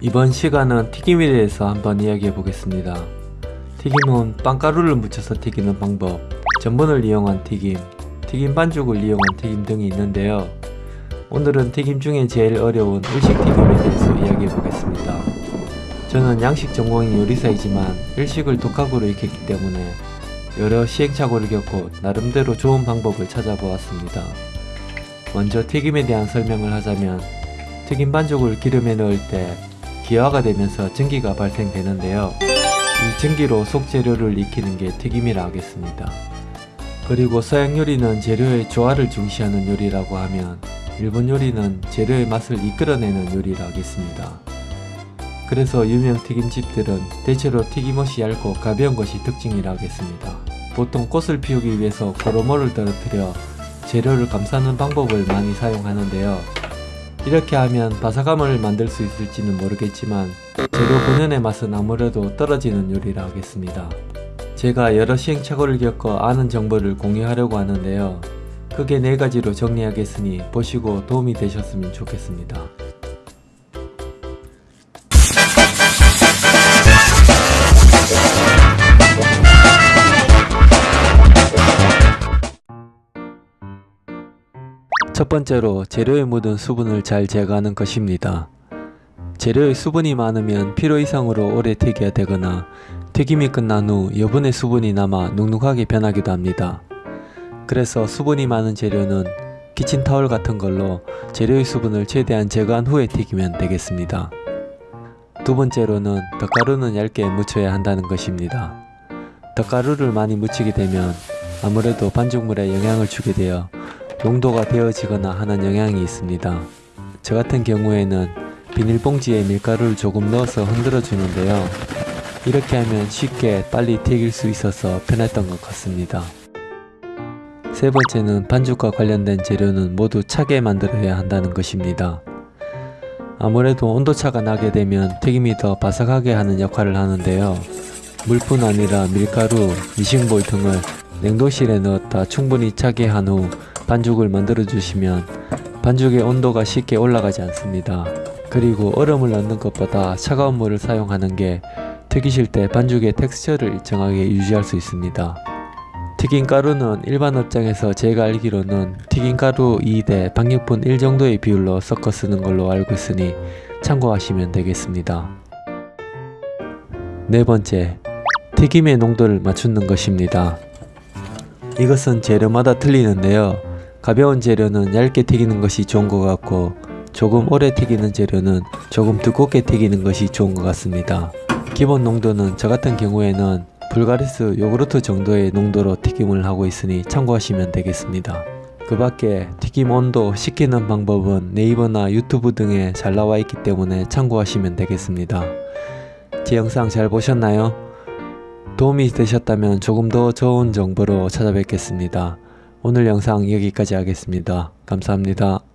이번 시간은 튀김에 대해서 한번 이야기해 보겠습니다. 튀김은 빵가루를 묻혀서 튀기는 방법, 전분을 이용한 튀김, 튀김 반죽을 이용한 튀김 등이 있는데요. 오늘은 튀김 중에 제일 어려운 일식 튀김에 대해서 이야기해 보겠습니다. 저는 양식 전공인 요리사이지만 일식을 독학으로 익혔기 때문에 여러 시행착오를 겪고 나름대로 좋은 방법을 찾아보았습니다. 먼저 튀김에 대한 설명을 하자면 튀김 반죽을 기름에 넣을 때 기화가 되면서 전기가 발생되는데요. 이 전기로 속 재료를 익히는 게 튀김이라 하겠습니다. 그리고 서양 요리는 재료의 조화를 중시하는 요리라고 하면 일본 요리는 재료의 맛을 이끌어내는 요리라 하겠습니다. 그래서 유명 튀김집들은 대체로 튀김옷이 얇고 가벼운 것이 특징이라 하겠습니다. 보통 꽃을 피우기 위해서 고로모를 떨어뜨려 재료를 감싸는 방법을 많이 사용하는데요. 이렇게 하면 바삭함을 만들 수 있을지는 모르겠지만 재료 본연의 맛은 아무래도 떨어지는 요리라 하겠습니다. 제가 여러 시행착오를 겪어 아는 정보를 공유하려고 하는데요. 크게 네 가지로 정리하겠으니 보시고 도움이 되셨으면 좋겠습니다. 첫 번째로 재료에 묻은 수분을 잘 제거하는 것입니다. 재료에 수분이 많으면 필요 이상으로 오래 튀겨야 되거나 튀김이 끝난 후 여분의 수분이 남아 눅눅하게 변하기도 합니다. 그래서 수분이 많은 재료는 키친타월 같은 걸로 재료의 수분을 최대한 제거한 후에 튀기면 되겠습니다. 두 번째로는 덧가루는 얇게 묻혀야 한다는 것입니다. 덧가루를 많이 묻히게 되면 아무래도 반죽물에 영향을 주게 되어 농도가 되어지거나 하는 영향이 있습니다. 저 같은 경우에는 비닐봉지에 밀가루를 조금 넣어서 흔들어 주는데요. 이렇게 하면 쉽게 빨리 튀길 수 있어서 편했던 것 같습니다. 세 번째는 반죽과 관련된 재료는 모두 차게 만들어야 한다는 것입니다. 아무래도 온도차가 나게 되면 튀김이 더 바삭하게 하는 역할을 하는데요. 물뿐 아니라 밀가루, 미싱볼 등을 냉동실에 넣었다 충분히 차게 한 후 반죽을 만들어 주시면 반죽의 온도가 쉽게 올라가지 않습니다. 그리고 얼음을 넣는 것보다 차가운 물을 사용하는 게 튀기실 때 반죽의 텍스처를 일정하게 유지할 수 있습니다. 튀김가루는 일반 업장에서 제가 알기로는 튀김가루 2대 방역분 1 정도의 비율로 섞어 쓰는 걸로 알고 있으니 참고하시면 되겠습니다. 네 번째, 튀김의 농도를 맞추는 것입니다. 이것은 재료마다 틀리는데요. 가벼운 재료는 얇게 튀기는 것이 좋은 것 같고 조금 오래 튀기는 재료는 조금 두껍게 튀기는 것이 좋은 것 같습니다. 기본 농도는 저 같은 경우에는 불가리스 요구르트 정도의 농도로 튀김을 하고 있으니 참고하시면 되겠습니다. 그 밖에 튀김 온도 식히는 방법은 네이버나 유튜브 등에 잘 나와 있기 때문에 참고하시면 되겠습니다. 제 영상 잘 보셨나요? 도움이 되셨다면 조금 더 좋은 정보로 찾아뵙겠습니다. 오늘 영상 여기까지 하겠습니다. 감사합니다.